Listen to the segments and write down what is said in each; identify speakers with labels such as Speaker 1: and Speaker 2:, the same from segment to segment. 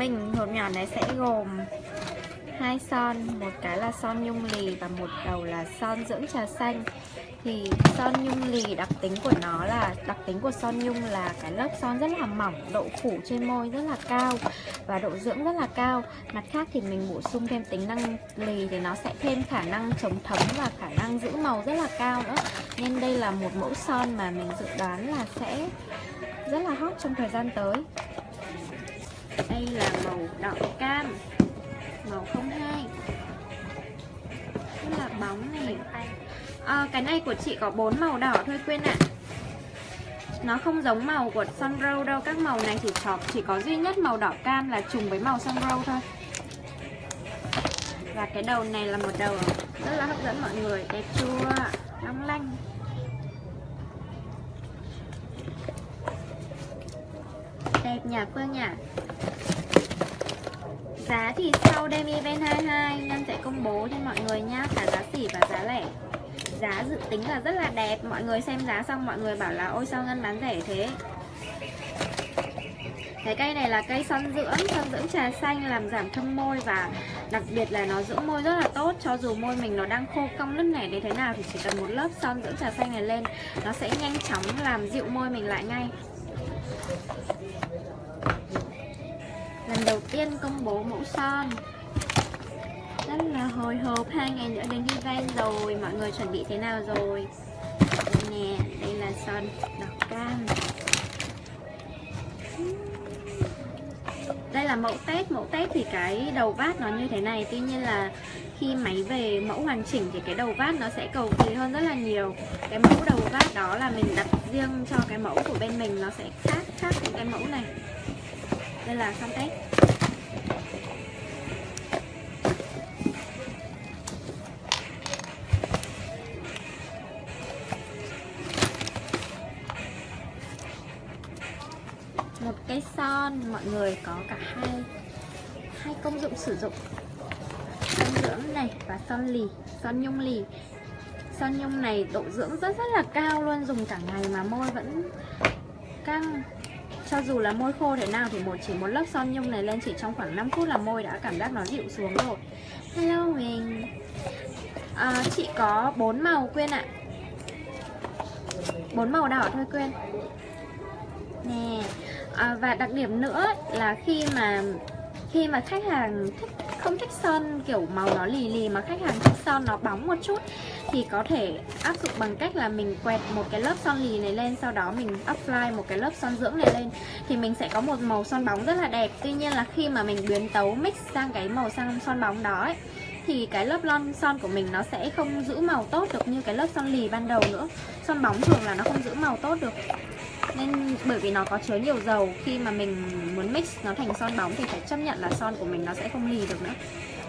Speaker 1: mình, hộp nhỏ này sẽ gồm hai son, một cái là son nhung lì và một đầu là son dưỡng trà xanh. Thì son nhung lì đặc tính của nó là, đặc tính của son nhung là cái lớp son rất là mỏng, độ phủ trên môi rất là cao và độ dưỡng rất là cao. Mặt khác thì mình bổ sung thêm tính năng lì thì nó sẽ thêm khả năng chống thấm và khả năng giữ màu rất là cao nữa. Nên đây là một mẫu son mà mình dự đoán là sẽ rất là hot trong thời gian tới đây là màu đỏ cam. Màu 02 rất là bóng này. À, cái này của chị có bốn màu đỏ thôi quên ạ. Nó không giống màu của Sunrow đâu. Các màu này chỉ có, chỉ có duy nhất màu đỏ cam là trùng với màu Sunrow thôi. Và cái đầu này là một đầu rất là hấp dẫn mọi người. Đẹp chua, long lanh. Đẹp nhà Phương nhỉ? Giá thì sau Demi Ben 22 Nhân sẽ công bố cho mọi người nhá Cả giá sỉ và giá lẻ. Giá dự tính là rất là đẹp Mọi người xem giá xong mọi người bảo là Ôi sao Ngân bán rẻ thế? Cái cây này là cây son dưỡng, son dưỡng trà xanh làm giảm thâm môi và đặc biệt là nó dưỡng môi rất là tốt. Cho dù môi mình nó đang khô cong nứt nẻ đến thế nào thì chỉ cần một lớp son dưỡng trà xanh này lên nó sẽ nhanh chóng làm dịu môi mình lại ngay. Đầu tiên công bố mẫu son. Rất là hồi hộp, hai ngày nữa đến event rồi, mọi người chuẩn bị thế nào rồi? Đây nè, đây là son đỏ cam. Đây là mẫu test mẫu test thì cái đầu vát nó như thế này. Tuy nhiên là khi máy về mẫu hoàn chỉnh thì cái đầu vát nó sẽ cầu kỳ hơn rất là nhiều. Cái mẫu đầu vát đó là mình đặt riêng cho cái mẫu của bên mình, nó sẽ khác khác những cái mẫu này. Đây là son test. Một cây son mọi người có cả hai hai công dụng sử dụng. Son dưỡng này và son lì son nhung lì. Son nhung này độ dưỡng rất rất là cao luôn dùng cả ngày mà môi vẫn căng. Cho dù là môi khô thế nào thì một chỉ một lớp son nhung này lên chỉ trong khoảng 5 phút là môi đã cảm giác nó dịu xuống rồi. Hello mình à, chị có bốn màu quên ạ. Bốn màu đỏ thôi quên nè à, và đặc điểm nữa là khi mà khi mà khách hàng thích không thích son kiểu màu nó lì lì mà khách hàng thích son nó bóng một chút thì có thể áp dụng bằng cách là mình quẹt một cái lớp son lì này lên sau đó mình apply một cái lớp son dưỡng này lên thì mình sẽ có một màu son bóng rất là đẹp. Tuy nhiên là khi mà mình biến tấu mix sang cái màu son son bóng đó ấy, thì cái lớp lon son của mình nó sẽ không giữ màu tốt được như cái lớp son lì ban đầu nữa. Son bóng thường là nó không giữ màu tốt được nên bởi vì nó có chứa nhiều dầu, khi mà mình muốn mix nó thành son bóng thì phải chấp nhận là son của mình nó sẽ không lì được nữa.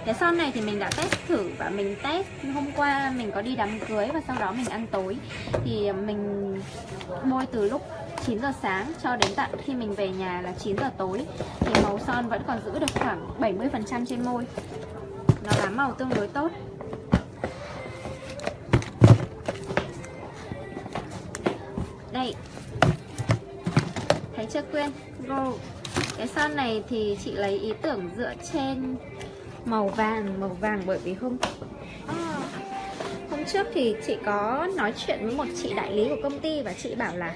Speaker 1: Cái son này thì mình đã test thử và mình test hôm qua mình có đi đám cưới và sau đó mình ăn tối. Thì mình bôi từ lúc 9 giờ sáng cho đến tận khi mình về nhà là 9 giờ tối. Thì màu son vẫn còn giữ được khoảng 70% trên môi. Nó bám màu tương đối tốt. Đây chưa quên. Go cái son này thì chị lấy ý tưởng dựa trên màu vàng màu vàng bởi vì hôm à, hôm trước thì chị có nói chuyện với một chị đại lý của công ty và chị bảo là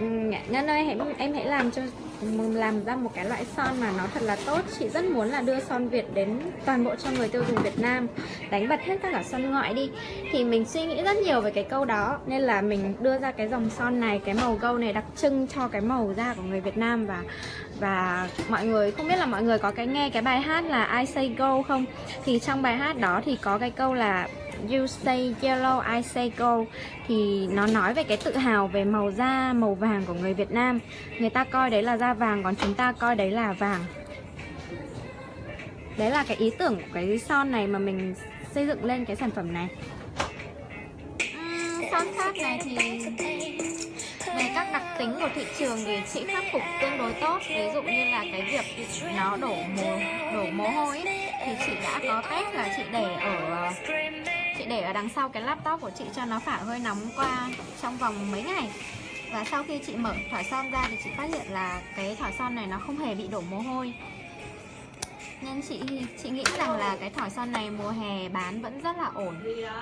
Speaker 1: ừ, Ngân ơi em, em hãy làm cho làm ra một cái loại son mà nó thật là tốt. Chị rất muốn là đưa son Việt đến toàn bộ cho người tiêu dùng Việt Nam. Đánh bật hết tất cả son ngoại đi. Thì mình suy nghĩ rất nhiều về cái câu đó. Nên là mình đưa ra cái dòng son này, cái màu gâu này đặc trưng cho cái màu da của người Việt Nam. Và và mọi người, không biết là mọi người có cái nghe cái bài hát là I Say Go không? Thì trong bài hát đó thì có cái câu là You say yellow, I say gold Thì nó nói về cái tự hào về màu da, màu vàng của người Việt Nam. Người ta coi đấy là da vàng, còn chúng ta coi đấy là vàng. Đấy là cái ý tưởng của cái son này mà mình xây dựng lên cái sản phẩm này. Uhm, Son khác này thì về các đặc tính của thị trường thì chị khắc phục tương đối tốt. Ví dụ như là cái việc nó đổ mồ đổ mồ hôi ấy, thì chị đã có test là chị để ở ờ, để ở đằng sau cái laptop của chị cho nó phả hơi nóng qua trong vòng mấy ngày. Và sau khi chị mở thỏi son ra thì chị phát hiện là cái thỏi son này nó không hề bị đổ mồ hôi. Nên chị chị nghĩ rằng là cái thỏi son này mùa hè bán vẫn rất là ổn,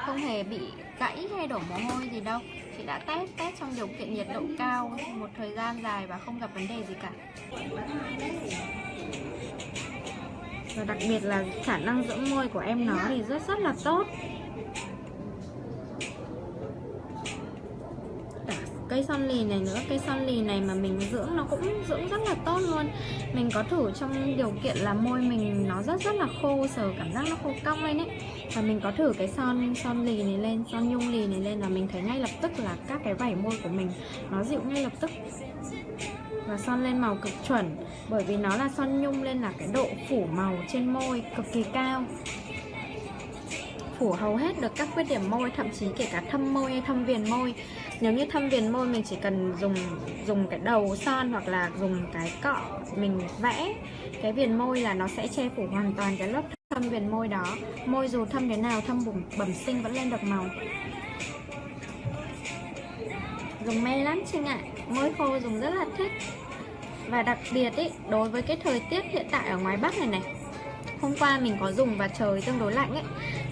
Speaker 1: Không hề bị gãy hay đổ mồ hôi gì đâu. Chị đã test test trong điều kiện nhiệt độ cao một thời gian dài và không gặp vấn đề gì cả. Và đặc biệt là khả năng dưỡng môi của em nó thì rất rất là tốt. Cây son lì này nữa, cây son lì này mà mình dưỡng nó cũng dưỡng rất là tốt luôn. Mình có thử trong điều kiện là môi mình nó rất rất là khô, sờ cảm giác nó khô cong lên ấy. Và mình có thử cái son son lì này lên, son nhung lì này lên là mình thấy ngay lập tức là các cái vảy môi của mình nó dịu ngay lập tức và son lên màu cực chuẩn. Bởi vì nó là son nhung nên là cái độ phủ màu trên môi cực kỳ cao. Phủ hầu hết được các khuyết điểm môi thậm chí kể cả thâm môi hay thâm viền môi. Nếu như thâm viền môi mình chỉ cần dùng dùng cái đầu son hoặc là dùng cái cọ mình vẽ cái viền môi là nó sẽ che phủ hoàn toàn cái lớp thâm viền môi đó. Môi dù thâm thế nào thâm bẩm, bẩm sinh vẫn lên được màu dùng mê lắm Trinh ạ. Môi khô dùng rất là thích. Và đặc biệt ý, đối với cái thời tiết hiện tại ở ngoài Bắc này này hôm qua mình có dùng và trời tương đối lạnh ấy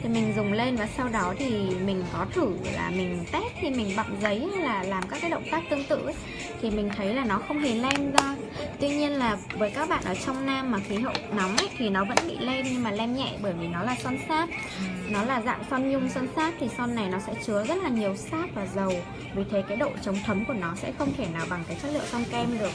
Speaker 1: thì mình dùng lên và sau đó thì mình có thử là mình test khi mình bọc giấy hay là làm các cái động tác tương tự ấy, thì mình thấy là nó không hề lem ra. Tuy nhiên là với các bạn ở trong nam mà khí hậu nóng ấy thì nó vẫn bị lem nhưng mà lem nhẹ bởi vì nó là son sáp. Nó là dạng son nhung, son sáp thì son này nó sẽ chứa rất là nhiều sáp và dầu. Vì thế cái độ chống thấm của nó sẽ không thể nào bằng cái chất liệu son kem được.